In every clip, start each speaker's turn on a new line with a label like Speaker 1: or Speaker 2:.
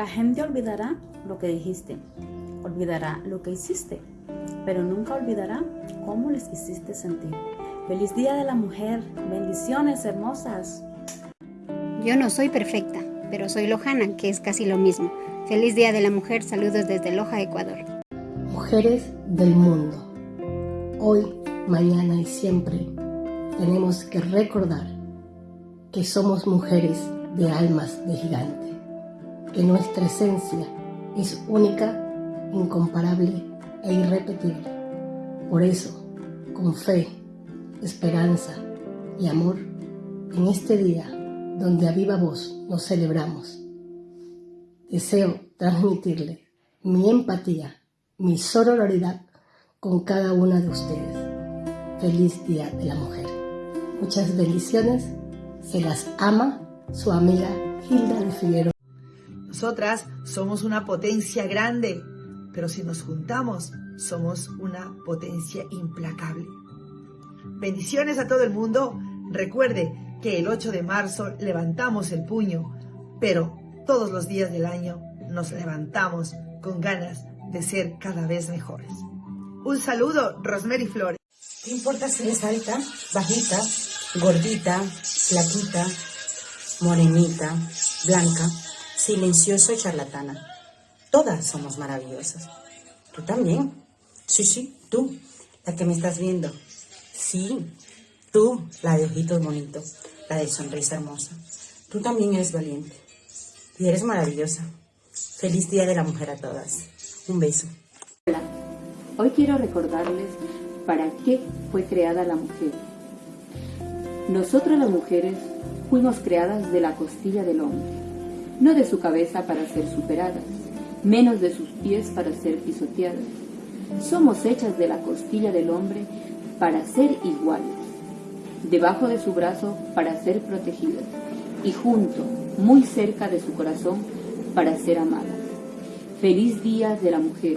Speaker 1: La gente olvidará lo que dijiste, olvidará lo que hiciste, pero nunca olvidará cómo les hiciste sentir. Feliz Día de la Mujer, bendiciones hermosas.
Speaker 2: Yo no soy perfecta, pero soy lojana, que es casi lo mismo. Feliz Día de la Mujer, saludos desde Loja, Ecuador.
Speaker 3: Mujeres del mundo, hoy, mañana y siempre tenemos que recordar que somos mujeres de almas de gigante, que nuestra esencia es única, incomparable e irrepetible. Por eso, con fe, esperanza y amor, en este día donde a viva voz nos celebramos, deseo transmitirle mi empatía, mi sororidad con cada una de ustedes. Feliz Día de la Mujer. Muchas bendiciones. Se las ama su amiga Hilda de Figueroa.
Speaker 4: Nosotras somos una potencia grande, pero si nos juntamos, somos una potencia implacable. Bendiciones a todo el mundo. Recuerde que el 8 de marzo levantamos el puño, pero todos los días del año nos levantamos con ganas de ser cada vez mejores. Un saludo, Rosemary Flores.
Speaker 5: ¿Qué importa si eres alta, bajita, gordita, flaquita, morenita, blanca, silenciosa y charlatana? Todas somos maravillosas. Tú también. Sí, sí, tú, la que me estás viendo. Sí, tú, la de ojitos bonitos, la de sonrisa hermosa. Tú también eres valiente. Y eres maravillosa. Feliz Día de la Mujer a todas. Un beso.
Speaker 6: Hola, hoy quiero recordarles para qué fue creada la mujer. Nosotras las mujeres fuimos creadas de la costilla del hombre, no de su cabeza para ser superadas, menos de sus pies para ser pisoteadas. Somos hechas de la costilla del hombre para ser iguales, debajo de su brazo para ser protegidas y junto, muy cerca de su corazón, para ser amadas. Feliz Día de la Mujer.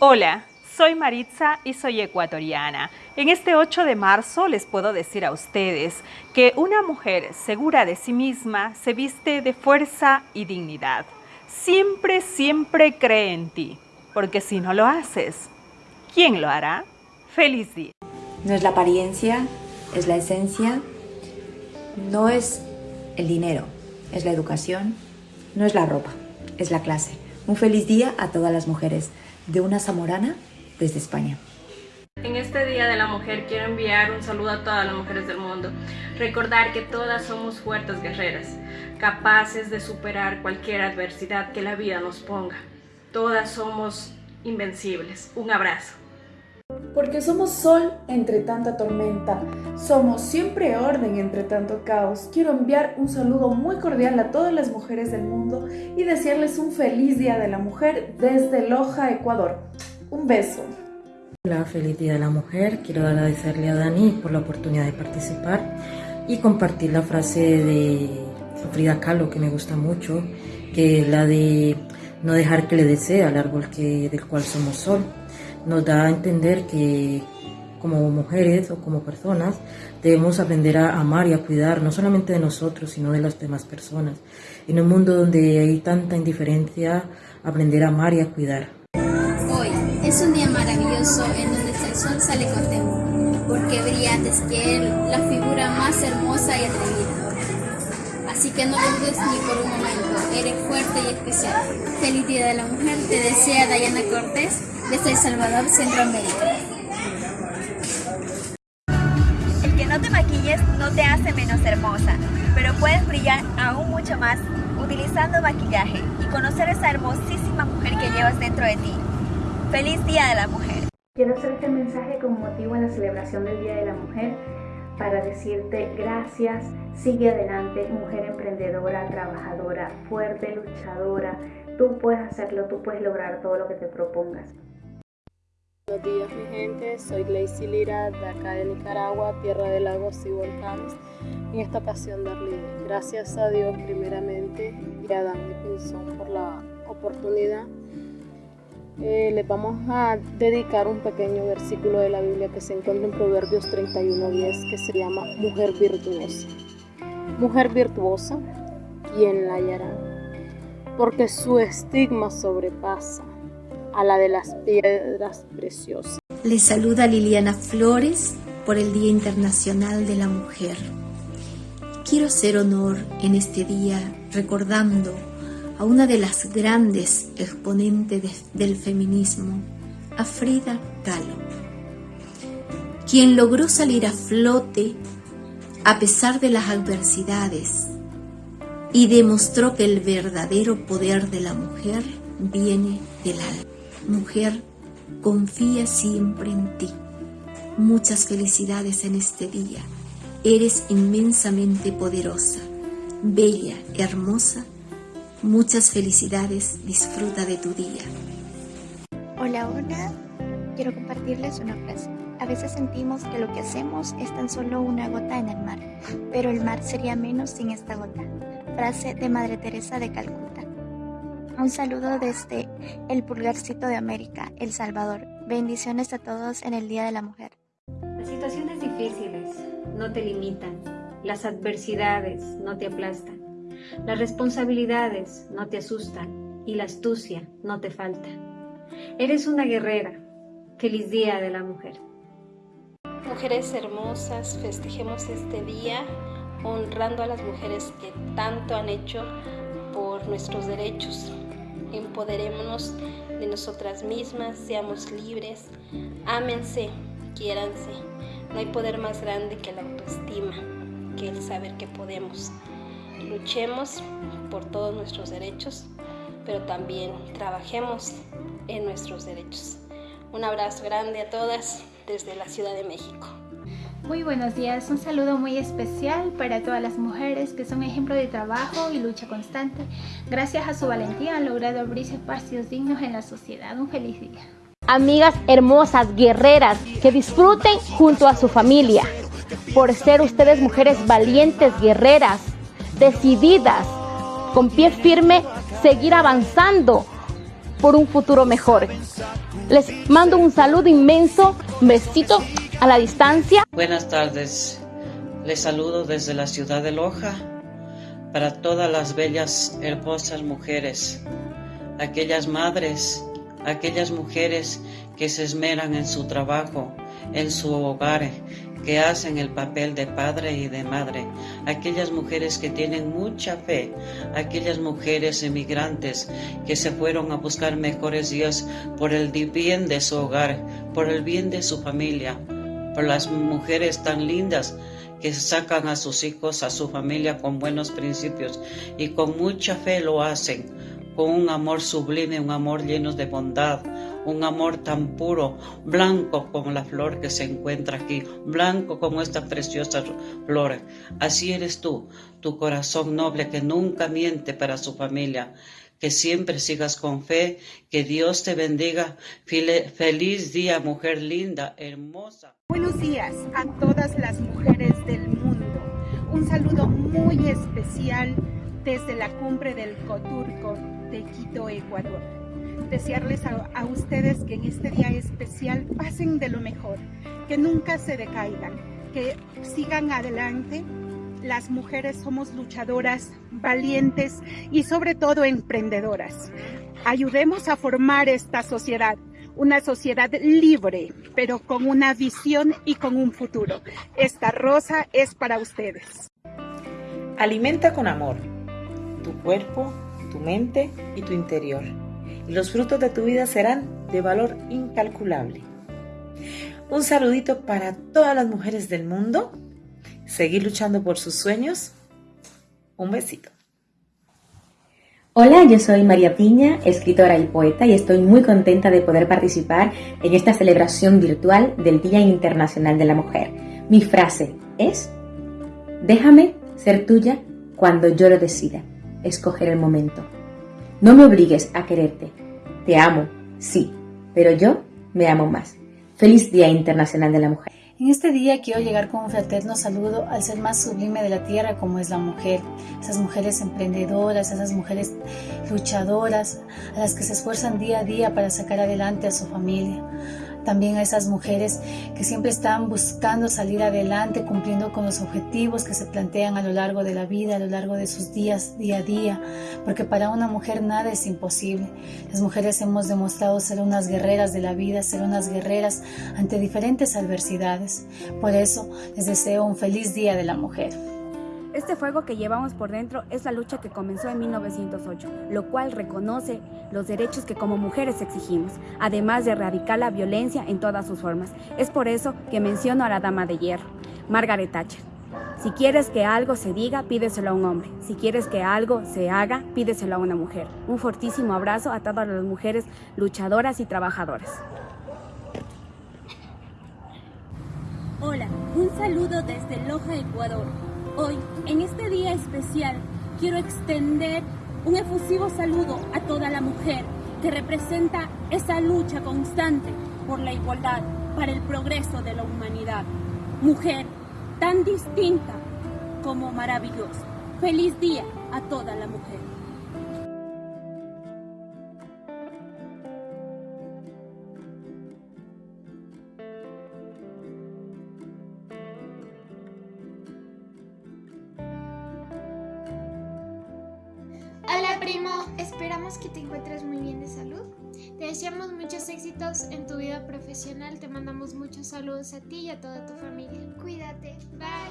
Speaker 7: Hola, soy Maritza y soy ecuatoriana. En este 8 de marzo les puedo decir a ustedes que una mujer segura de sí misma se viste de fuerza y dignidad. Siempre, siempre cree en ti, porque si no lo haces, ¿quién lo hará? Feliz día.
Speaker 8: No es la apariencia, es la esencia, no es el dinero, es la educación, no es la ropa, es la clase. Un feliz día a todas las mujeres de una zamorana desde España.
Speaker 9: En este Día de la Mujer quiero enviar un saludo a todas las mujeres del mundo. Recordar que todas somos fuertes guerreras, capaces de superar cualquier adversidad que la vida nos ponga. Todas somos invencibles. Un abrazo.
Speaker 10: Porque somos sol entre tanta tormenta, somos siempre orden entre tanto caos. Quiero enviar un saludo muy cordial a todas las mujeres del mundo y desearles un feliz Día de la Mujer desde Loja, Ecuador. Un beso.
Speaker 11: Hola, feliz Día de la Mujer. Quiero agradecerle a Dani por la oportunidad de participar y compartir la frase de Frida Kahlo que me gusta mucho, que es la de no dejar que le desee al árbol que, del cual somos sol. Nos da a entender que como mujeres o como personas debemos aprender a amar y a cuidar no solamente de nosotros, sino de las demás personas. En un mundo donde hay tanta indiferencia, aprender a amar y a cuidar.
Speaker 12: Es un día maravilloso en donde el sol sale contento, porque brilla antes que él la figura más hermosa y atrevida. Así que no lo dudes ni por un momento, eres fuerte y especial. Feliz Día de la Mujer, te desea Dayana Cortés desde El Salvador, Centroamérica.
Speaker 13: El que no te maquilles no te hace menos hermosa, pero puedes brillar aún mucho más utilizando maquillaje y conocer esa hermosísima mujer que llevas dentro de ti. ¡Feliz Día de la Mujer!
Speaker 14: Quiero hacer este mensaje con motivo en la celebración del Día de la Mujer para decirte gracias, sigue adelante, mujer emprendedora, trabajadora, fuerte, luchadora. Tú puedes hacerlo, tú puedes lograr todo lo que te propongas.
Speaker 15: Buenos días mi gente, soy Gleicy Lira de acá de Nicaragua, tierra de lagos y volcanes. En esta ocasión darle gracias a Dios primeramente y a Dani Pinzón por la oportunidad eh, les vamos a dedicar un pequeño versículo de la Biblia que se encuentra en Proverbios 31.10 que se llama Mujer virtuosa. Mujer virtuosa, ¿quién la hallará? porque su estigma sobrepasa a la de las piedras preciosas.
Speaker 16: Les saluda Liliana Flores por el Día Internacional de la Mujer. Quiero hacer honor en este día recordando a una de las grandes exponentes del feminismo, a Frida Kahlo, quien logró salir a flote a pesar de las adversidades y demostró que el verdadero poder de la mujer viene del alma. Mujer, confía siempre en ti. Muchas felicidades en este día. Eres inmensamente poderosa, bella, hermosa. Muchas felicidades. Disfruta de tu día.
Speaker 17: Hola, hola. Quiero compartirles una frase. A veces sentimos que lo que hacemos es tan solo una gota en el mar, pero el mar sería menos sin esta gota. Frase de Madre Teresa de Calcuta. Un saludo desde el pulgarcito de América, El Salvador. Bendiciones a todos en el Día de la Mujer.
Speaker 2: Las situaciones difíciles no te limitan, las adversidades no te aplastan, las responsabilidades no te asustan y la astucia no te falta. Eres una guerrera. Feliz Día de la Mujer.
Speaker 18: Mujeres hermosas, festejemos este día honrando a las mujeres que tanto han hecho por nuestros derechos. Empoderémonos de nosotras mismas, seamos libres, ámense, quiéranse. No hay poder más grande que la autoestima, que el saber que podemos. Luchemos por todos nuestros derechos, pero también trabajemos en nuestros derechos. Un abrazo grande a todas desde la Ciudad de México.
Speaker 19: Muy buenos días, un saludo muy especial para todas las mujeres que son ejemplo de trabajo y lucha constante. Gracias a su valentía han logrado abrirse espacios dignos en la sociedad. Un feliz día.
Speaker 20: Amigas hermosas, guerreras, que disfruten junto a su familia. Por ser ustedes mujeres valientes, guerreras, decididas, con pie firme, seguir avanzando por un futuro mejor. Les mando un saludo inmenso, un besito a la distancia.
Speaker 21: Buenas tardes, les saludo desde la ciudad de Loja para todas las bellas, hermosas mujeres, aquellas madres, aquellas mujeres que se esmeran en su trabajo, en su hogar, que hacen el papel de padre y de madre, aquellas mujeres que tienen mucha fe, aquellas mujeres emigrantes que se fueron a buscar mejores días por el bien de su hogar, por el bien de su familia, por las mujeres tan lindas que sacan a sus hijos, a su familia con buenos principios y con mucha fe lo hacen, con un amor sublime, un amor lleno de bondad, un amor tan puro, blanco como la flor que se encuentra aquí, blanco como esta preciosa flor. Así eres tú, tu corazón noble que nunca miente para su familia. Que siempre sigas con fe, que Dios te bendiga. Feliz día, mujer linda, hermosa.
Speaker 22: Buenos días a todas las mujeres del mundo. Un saludo muy especial desde la cumbre del Coturco de Quito, Ecuador desearles a, ustedes que en este día especial pasen de lo mejor, que nunca se decaigan, que sigan adelante. Las mujeres somos luchadoras, valientes y sobre todo emprendedoras. Ayudemos a formar esta sociedad, una sociedad libre, pero con una visión y con un futuro. Esta rosa es para ustedes.
Speaker 23: Alimenta con amor tu cuerpo, tu mente y tu interior y los frutos de tu vida serán de valor incalculable. Un saludito para todas las mujeres del mundo. Seguir luchando por sus sueños. Un besito.
Speaker 24: Hola, yo soy María Piña, escritora y poeta, y estoy muy contenta de poder participar en esta celebración virtual del Día Internacional de la Mujer. Mi frase es, déjame ser tuya cuando yo lo decida, escoger el momento. No me obligues a quererte. Te amo, sí, pero yo me amo más. Feliz Día Internacional de la Mujer.
Speaker 25: En este día quiero llegar con un fraterno saludo al ser más sublime de la tierra como es la mujer, esas mujeres emprendedoras, esas mujeres luchadoras, a las que se esfuerzan día a día para sacar adelante a su familia. También a esas mujeres que siempre están buscando salir adelante, cumpliendo con los objetivos que se plantean a lo largo de la vida, a lo largo de sus días, día a día, porque para una mujer nada es imposible. Las mujeres hemos demostrado ser unas guerreras de la vida, ser unas guerreras ante diferentes adversidades. Por eso les deseo un feliz Día de la Mujer.
Speaker 26: Este fuego que llevamos por dentro es la lucha que comenzó en 1908, lo cual reconoce los derechos que como mujeres exigimos, además de erradicar la violencia en todas sus formas. Es por eso que menciono a la dama de hierro, Margaret Thatcher. Si quieres que algo se diga, pídeselo a un hombre. Si quieres que algo se haga, pídeselo a una mujer. Un fortísimo abrazo a todas las mujeres luchadoras y trabajadoras.
Speaker 10: Hola, un saludo desde Loja, Ecuador. Hoy, en este día especial, quiero extender un efusivo saludo a toda la mujer que representa esa lucha constante por la igualdad, para el progreso de la humanidad. Mujer tan distinta como maravillosa. Feliz día a toda la mujer.
Speaker 1: Primo, esperamos que te encuentres muy bien de salud. Te deseamos muchos éxitos en tu vida profesional, te mandamos muchos saludos a ti y a toda tu familia. Cuídate, bye.